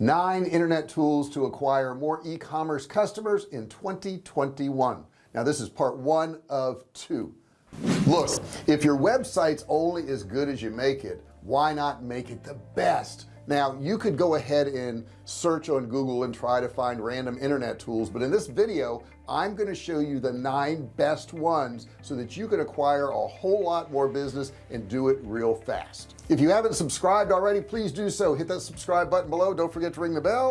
nine internet tools to acquire more e-commerce customers in 2021 now this is part one of two. Look if your website's only as good as you make it why not make it the best now you could go ahead and search on Google and try to find random internet tools but in this video I'm going to show you the nine best ones so that you can acquire a whole lot more business and do it real fast. If you haven't subscribed already please do so. Hit that subscribe button below. Don't forget to ring the bell.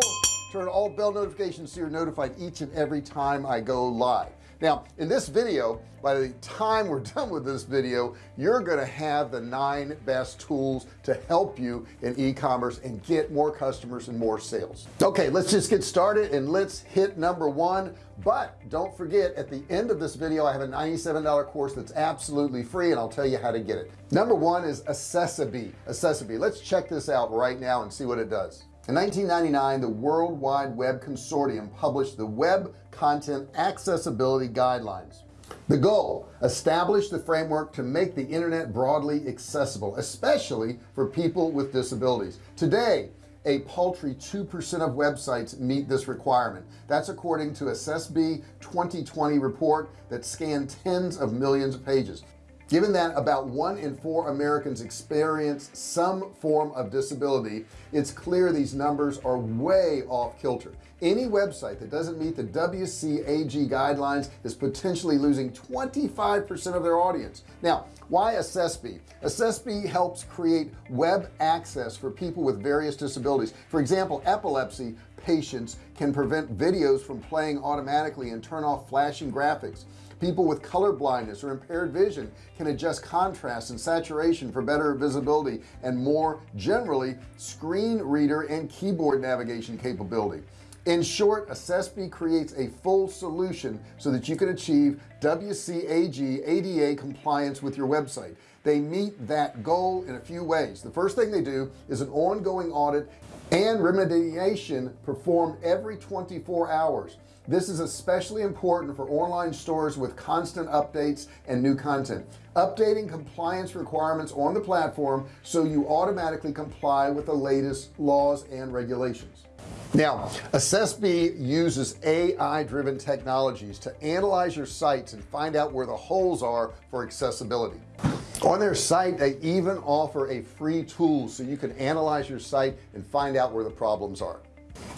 Turn all bell notifications so you're notified each and every time I go live now in this video by the time we're done with this video you're gonna have the nine best tools to help you in e-commerce and get more customers and more sales. Okay let's just get started and let's hit number one. But don't forget at the end of this video I have a $97 course that's absolutely free and I'll tell you how to get it. Number one is Accessibility Accessibility let's check this out right now and see what it does in 1999 the World Wide Web Consortium published the Web Content Accessibility Guidelines. The goal establish the framework to make the internet broadly accessible especially for people with disabilities. Today a paltry 2% of websites meet this requirement. That's according to a CESB 2020 report that scanned tens of millions of pages given that about one in four Americans experience some form of disability it's clear these numbers are way off kilter. Any website that doesn't meet the WCAG guidelines is potentially losing 25% of their audience. Now why Accessibility Accessibility helps create web access for people with various disabilities. For example epilepsy patients can prevent videos from playing automatically and turn off flashing graphics. People with color blindness or impaired vision can adjust contrast and saturation for better visibility and more generally screen reader and keyboard navigation capability. In short Accessibility creates a full solution so that you can achieve WCAG ADA compliance with your website they meet that goal in a few ways. The first thing they do is an ongoing audit and remediation performed every 24 hours. This is especially important for online stores with constant updates and new content. Updating compliance requirements on the platform so you automatically comply with the latest laws and regulations. Now Accessibility uses AI driven technologies to analyze your sites and find out where the holes are for accessibility on their site they even offer a free tool so you can analyze your site and find out where the problems are.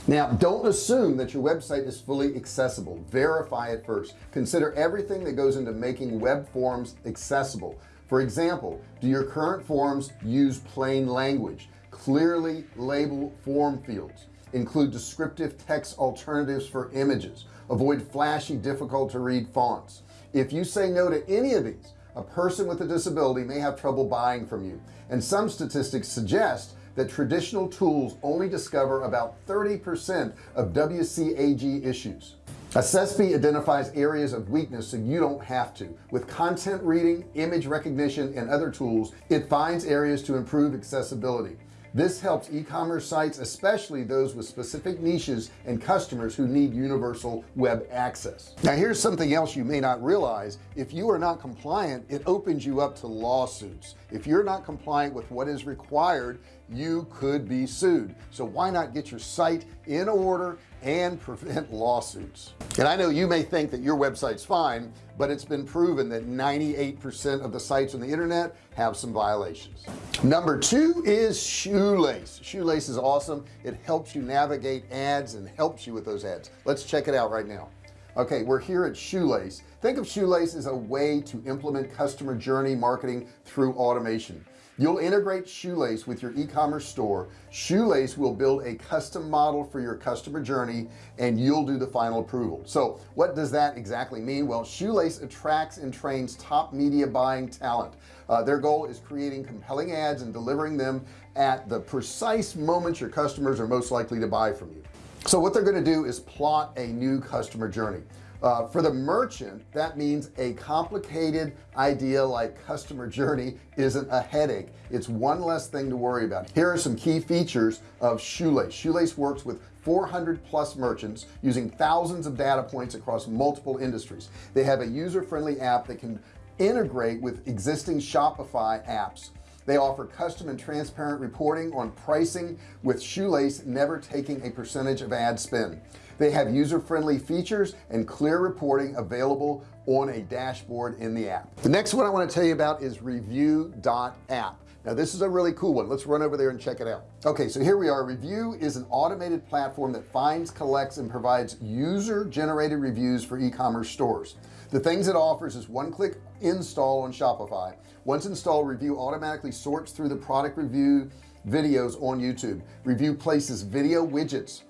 Now don't assume that your website is fully accessible. Verify it first. Consider everything that goes into making web forms accessible. For example do your current forms use plain language? Clearly label form fields. Include descriptive text alternatives for images. Avoid flashy difficult to read fonts. If you say no to any of these a person with a disability may have trouble buying from you. And some statistics suggest that traditional tools only discover about 30% of WCAG issues. Accessibility identifies areas of weakness so you don't have to. With content reading image recognition and other tools it finds areas to improve accessibility this helps e-commerce sites especially those with specific niches and customers who need universal web access. Now here's something else you may not realize. If you are not compliant it opens you up to lawsuits. If you're not compliant with what is required you could be sued. So why not get your site in order and prevent lawsuits? And I know you may think that your website's fine but it's been proven that 98% of the sites on the internet have some violations. Number two is shoelace. Shoelace is awesome. It helps you navigate ads and helps you with those ads. Let's check it out right now. Okay we're here at shoelace. Think of shoelace as a way to implement customer journey marketing through automation you'll integrate shoelace with your e-commerce store. Shoelace will build a custom model for your customer journey and you'll do the final approval. So what does that exactly mean? Well shoelace attracts and trains top media buying talent. Uh, their goal is creating compelling ads and delivering them at the precise moments your customers are most likely to buy from you. So what they're going to do is plot a new customer journey uh, for the merchant that means a complicated idea like customer journey isn't a headache. It's one less thing to worry about. Here are some key features of shoelace. Shoelace works with 400 plus merchants using thousands of data points across multiple industries. They have a user-friendly app that can integrate with existing Shopify apps they offer custom and transparent reporting on pricing with shoelace never taking a percentage of ad spend. They have user-friendly features and clear reporting available on a dashboard in the app. The next one I want to tell you about is review.app now this is a really cool one. Let's run over there and check it out. Okay so here we are. Review is an automated platform that finds collects and provides user generated reviews for e-commerce stores the things it offers is one-click install on Shopify. Once installed review automatically sorts through the product review videos on YouTube. Review places video widgets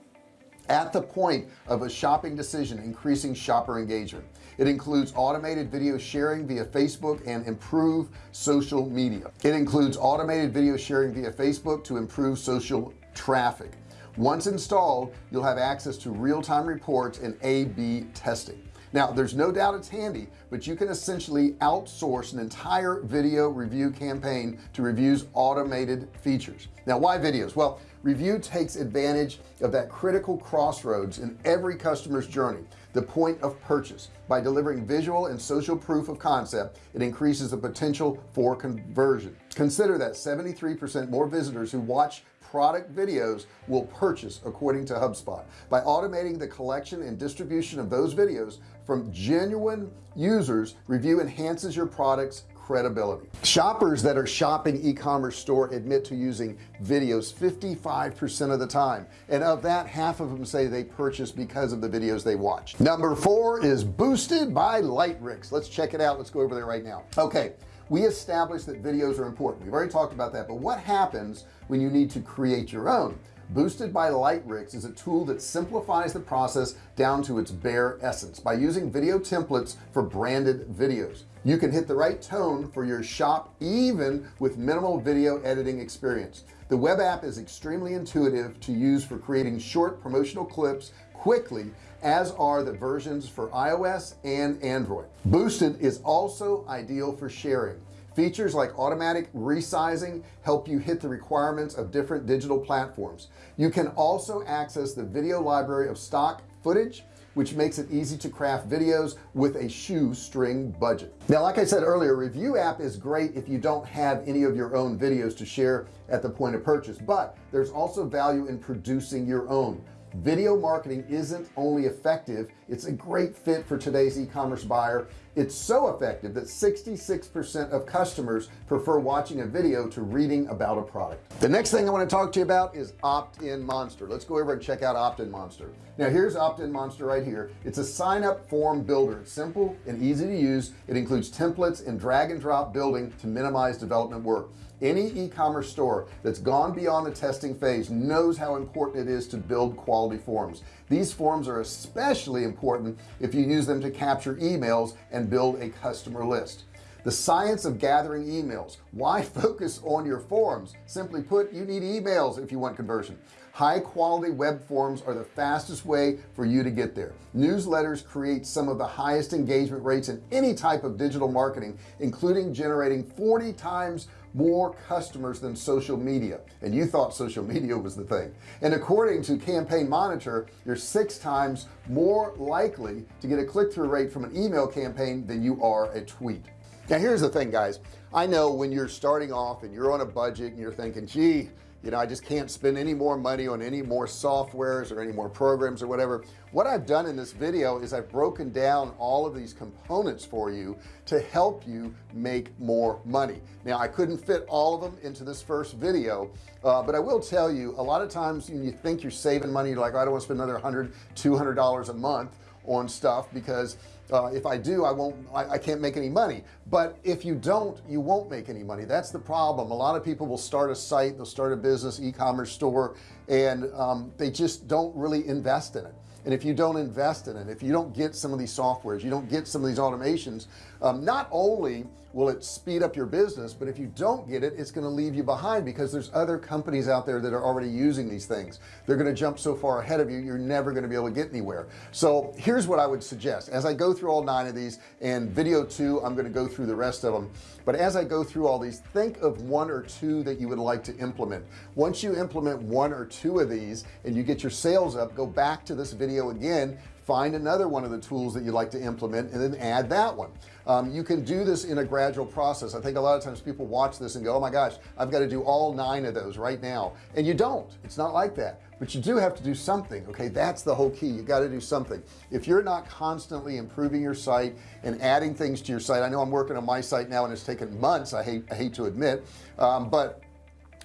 at the point of a shopping decision increasing shopper engagement. It includes automated video sharing via Facebook and improve social media. It includes automated video sharing via Facebook to improve social traffic. Once installed you'll have access to real-time reports and a-b testing now there's no doubt it's handy but you can essentially outsource an entire video review campaign to reviews automated features. Now why videos? Well review takes advantage of that critical crossroads in every customer's journey the point of purchase. By delivering visual and social proof of concept it increases the potential for conversion. Consider that 73 percent more visitors who watch product videos will purchase according to HubSpot. By automating the collection and distribution of those videos from genuine users review enhances your products credibility. Shoppers that are shopping e-commerce store admit to using videos 55% of the time and of that half of them say they purchase because of the videos they watch. Number four is boosted by Lightricks. Let's check it out. Let's go over there right now. Okay we established that videos are important. We've already talked about that but what happens when you need to create your own boosted by Lightricks is a tool that simplifies the process down to its bare essence by using video templates for branded videos. You can hit the right tone for your shop even with minimal video editing experience. The web app is extremely intuitive to use for creating short promotional clips quickly as are the versions for iOS and Android. Boosted is also ideal for sharing features like automatic resizing help you hit the requirements of different digital platforms. You can also access the video library of stock footage which makes it easy to craft videos with a shoestring budget. Now like I said earlier review app is great if you don't have any of your own videos to share at the point of purchase but there's also value in producing your own. Video marketing isn't only effective it's a great fit for today's e-commerce buyer it's so effective that 66% of customers prefer watching a video to reading about a product. The next thing I want to talk to you about is opt-in monster. Let's go over and check out opt-in monster. Now here's opt-in monster right here. It's a sign up form builder. It's simple and easy to use. It includes templates and drag and drop building to minimize development work. Any e-commerce store that's gone beyond the testing phase knows how important it is to build quality forms these forms are especially important if you use them to capture emails and build a customer list. The science of gathering emails. Why focus on your forms? Simply put you need emails if you want conversion. High quality web forms are the fastest way for you to get there. Newsletters create some of the highest engagement rates in any type of digital marketing including generating 40 times more customers than social media. And you thought social media was the thing. And according to campaign monitor you're six times more likely to get a click-through rate from an email campaign than you are a tweet. Now here's the thing guys. I know when you're starting off and you're on a budget and you're thinking gee you know I just can't spend any more money on any more softwares or any more programs or whatever. What I've done in this video is I've broken down all of these components for you to help you make more money. Now I couldn't fit all of them into this first video uh, but I will tell you a lot of times when you think you're saving money you're like oh, I don't want to spend another hundred two hundred dollars a month on stuff because uh, if I do I won't I, I, can't make any money. But if you don't you won't make any money. That's the problem. A lot of people will start a site they'll start a business e-commerce store and um, they just don't really invest in it. And if you don't invest in it if you don't get some of these softwares you don't get some of these automations um, not only will it speed up your business? But if you don't get it it's going to leave you behind because there's other companies out there that are already using these things. They're going to jump so far ahead of you you're never going to be able to get anywhere. So here's what I would suggest. As I go through all nine of these and video two I'm going to go through the rest of them but as I go through all these think of one or two that you would like to implement. Once you implement one or two of these and you get your sales up go back to this video again find another one of the tools that you'd like to implement and then add that one. Um, you can do this in a gradual process. I think a lot of times people watch this and go oh my gosh I've got to do all nine of those right now. And you don't. It's not like that. But you do have to do something okay? That's the whole key. You got to do something. If you're not constantly improving your site and adding things to your site I know I'm working on my site now and it's taken months I hate I hate to admit um, but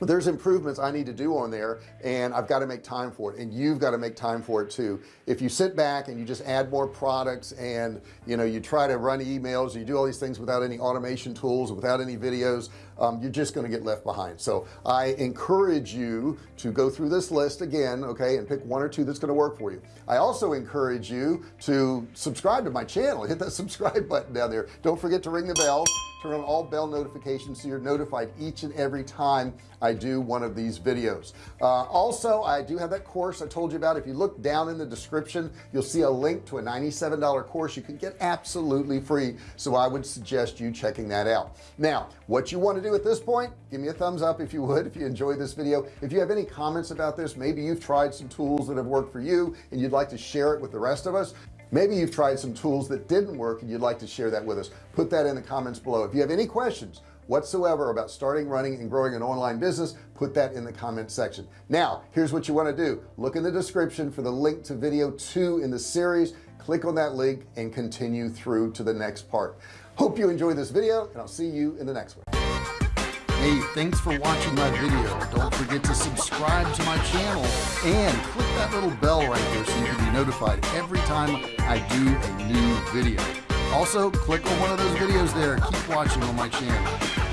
there's improvements I need to do on there and I've got to make time for it and you've got to make time for it too. If you sit back and you just add more products and you know you try to run emails you do all these things without any automation tools without any videos um, you're just going to get left behind. So I encourage you to go through this list again okay and pick one or two that's going to work for you. I also encourage you to subscribe to my channel. Hit that subscribe button down there. Don't forget to ring the bell. Turn on all bell notifications so you're notified each and every time I do one of these videos. Uh, also I do have that course I told you about. If you look down in the description you'll see a link to a $97 course you can get absolutely free. So I would suggest you checking that out. Now what you want to do at this point give me a thumbs up if you would if you enjoyed this video. If you have any comments about this maybe you've tried some tools that have worked for you and you'd like to share it with the rest of us. Maybe you've tried some tools that didn't work and you'd like to share that with us. Put that in the comments below. If you have any questions whatsoever about starting running and growing an online business put that in the comment section. Now here's what you want to do. Look in the description for the link to video two in the series. Click on that link and continue through to the next part. Hope you enjoyed this video and I'll see you in the next one hey thanks for watching my video. Don't forget to subscribe to my channel and click that little bell right there so you can be notified every time I do a new video. Also click on one of those videos there. Keep watching on my channel